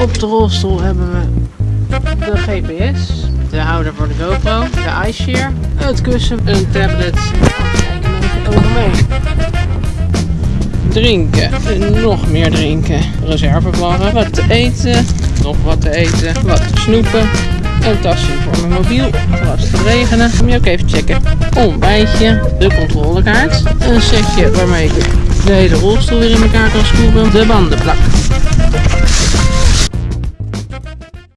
Op de rolstoel hebben we de GPS, de houder voor de GoPro, de iShare, het kussen, een tablet. Kijken over mee. Drinken, nog meer drinken, Reservebarren. wat te eten, nog wat te eten, wat te snoepen. Een tasje voor mijn mobiel, als het regenen. Moet je ook even checken. Ontbijtje, de controlekaart, een setje waarmee ik de hele rolstoel weer in elkaar kan schroeven, de bandenplak.